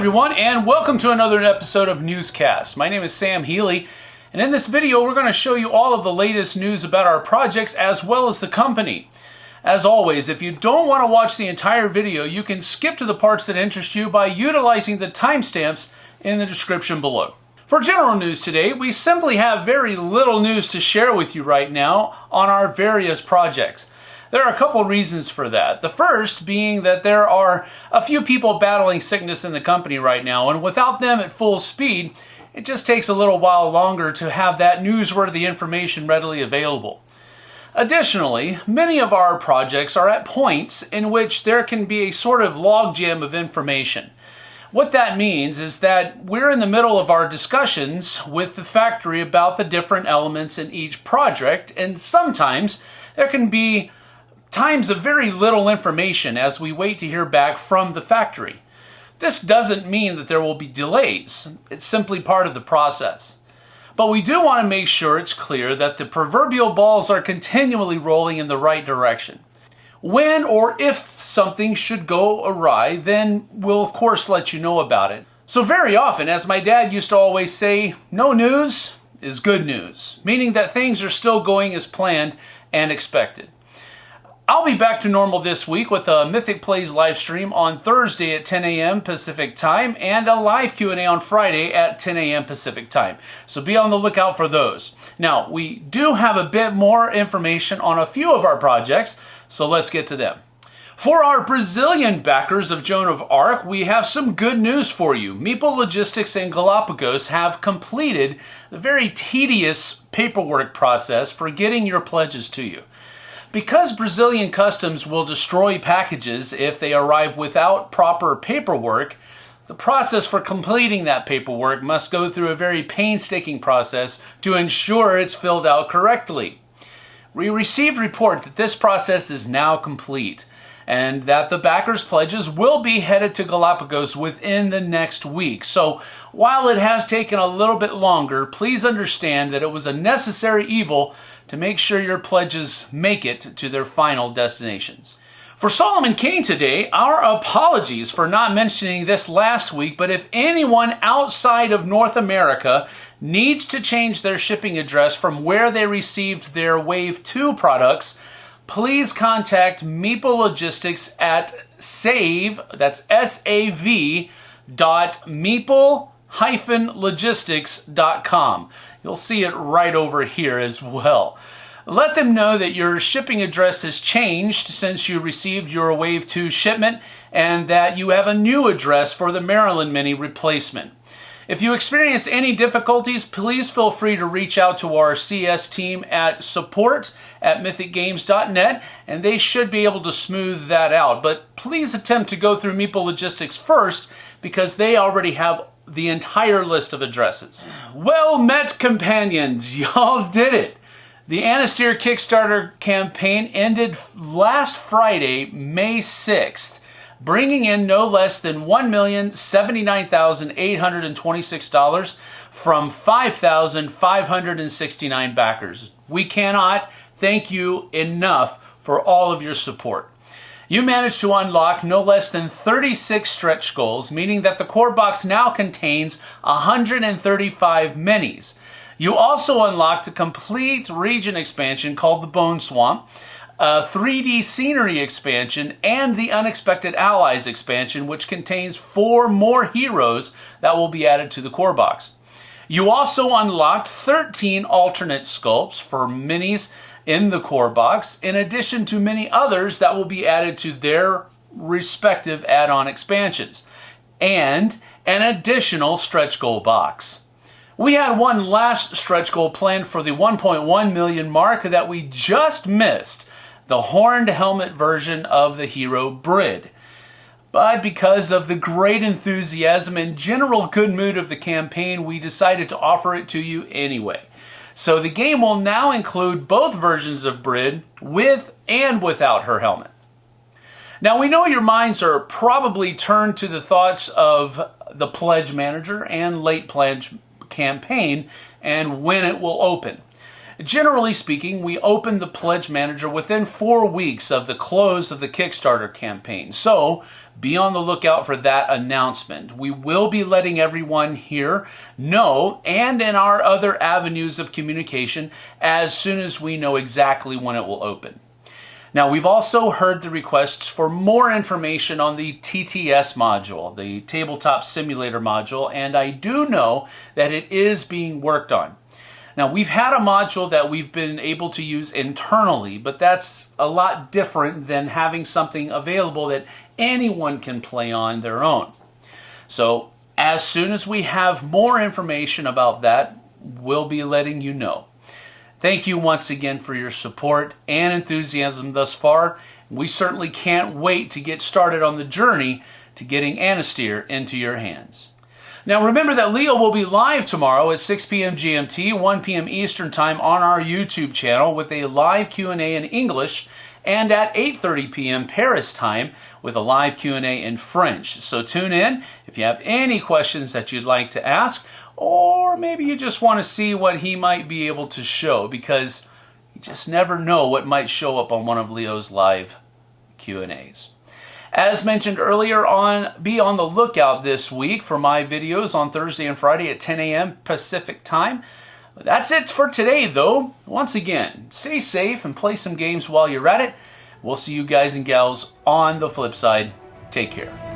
everyone, and welcome to another episode of Newscast. My name is Sam Healy, and in this video, we're going to show you all of the latest news about our projects as well as the company. As always, if you don't want to watch the entire video, you can skip to the parts that interest you by utilizing the timestamps in the description below. For general news today, we simply have very little news to share with you right now on our various projects. There are a couple reasons for that. The first being that there are a few people battling sickness in the company right now, and without them at full speed, it just takes a little while longer to have that newsworthy information readily available. Additionally, many of our projects are at points in which there can be a sort of logjam of information. What that means is that we're in the middle of our discussions with the factory about the different elements in each project, and sometimes there can be times of very little information as we wait to hear back from the factory. This doesn't mean that there will be delays, it's simply part of the process. But we do want to make sure it's clear that the proverbial balls are continually rolling in the right direction. When or if something should go awry, then we'll of course let you know about it. So very often, as my dad used to always say, no news is good news, meaning that things are still going as planned and expected. I'll be back to normal this week with a Mythic Plays live stream on Thursday at 10 a.m. Pacific time and a live Q&A on Friday at 10 a.m. Pacific time. So be on the lookout for those. Now, we do have a bit more information on a few of our projects, so let's get to them. For our Brazilian backers of Joan of Arc, we have some good news for you. Meeple Logistics and Galapagos have completed the very tedious paperwork process for getting your pledges to you. Because Brazilian customs will destroy packages if they arrive without proper paperwork, the process for completing that paperwork must go through a very painstaking process to ensure it's filled out correctly. We received report that this process is now complete and that the backers' pledges will be headed to Galapagos within the next week. So while it has taken a little bit longer, please understand that it was a necessary evil to make sure your pledges make it to their final destinations. For Solomon Kane today, our apologies for not mentioning this last week, but if anyone outside of North America needs to change their shipping address from where they received their Wave 2 products, please contact Meeple Logistics at save, that's S-A-V, dot meeple hyphen logistics.com. You'll see it right over here as well. Let them know that your shipping address has changed since you received your Wave 2 shipment and that you have a new address for the Marylin Mini replacement. If you experience any difficulties, please feel free to reach out to our CS team at support at mythicgames.net and they should be able to smooth that out. But please attempt to go through Meeple Logistics first because they already have the entire list of addresses. Well met companions, y'all did it. The Anastyr Kickstarter campaign ended last Friday, May 6th bringing in no less than $1,079,826 from 5,569 backers. We cannot thank you enough for all of your support. You managed to unlock no less than 36 stretch goals, meaning that the core box now contains 135 minis. You also unlocked a complete region expansion called the Bone Swamp, a 3D Scenery expansion, and the Unexpected Allies expansion, which contains four more heroes that will be added to the core box. You also unlocked 13 alternate sculpts for minis in the core box, in addition to many others that will be added to their respective add-on expansions, and an additional stretch goal box. We had one last stretch goal planned for the 1.1 million mark that we just missed, the horned helmet version of the hero Brid. But because of the great enthusiasm and general good mood of the campaign, we decided to offer it to you anyway. So the game will now include both versions of Brid, with and without her helmet. Now we know your minds are probably turned to the thoughts of the Pledge Manager and Late Pledge campaign and when it will open. Generally speaking, we open the Pledge Manager within four weeks of the close of the Kickstarter campaign. So, be on the lookout for that announcement. We will be letting everyone here know and in our other avenues of communication as soon as we know exactly when it will open. Now, we've also heard the requests for more information on the TTS module, the Tabletop Simulator module, and I do know that it is being worked on. Now, we've had a module that we've been able to use internally, but that's a lot different than having something available that anyone can play on their own. So, as soon as we have more information about that, we'll be letting you know. Thank you once again for your support and enthusiasm thus far. We certainly can't wait to get started on the journey to getting Anastyr into your hands. Now remember that Leo will be live tomorrow at 6 p.m. GMT, 1 p.m. Eastern Time on our YouTube channel with a live Q&A in English and at 8:30 p.m. Paris time with a live Q&A in French. So tune in if you have any questions that you'd like to ask or maybe you just want to see what he might be able to show because you just never know what might show up on one of Leo's live Q&As. As mentioned earlier on, be on the lookout this week for my videos on Thursday and Friday at 10 a.m. Pacific time. That's it for today, though. Once again, stay safe and play some games while you're at it. We'll see you guys and gals on the flip side. Take care.